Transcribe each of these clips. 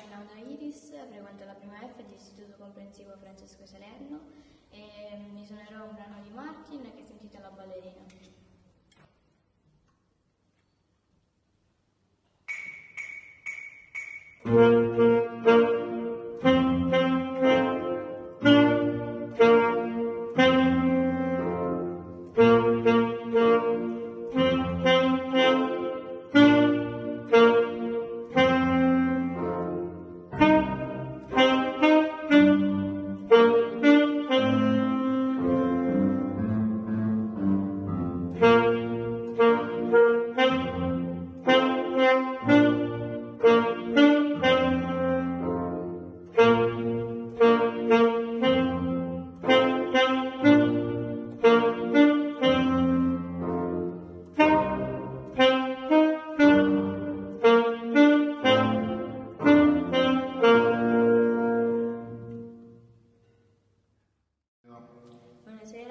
Rinaldo Iris, frequento la prima F dell'Istituto Comprensivo Francesco Salerno e mi suonerò un brano di Martin che si intitola Ballerina.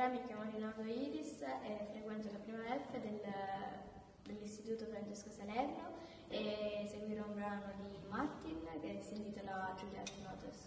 Mi chiamo Rinaldo Iris e frequento la prima F del, dell'Istituto Francesco Salerno e seguirò un brano di Martin che si intitola Juliet Notes.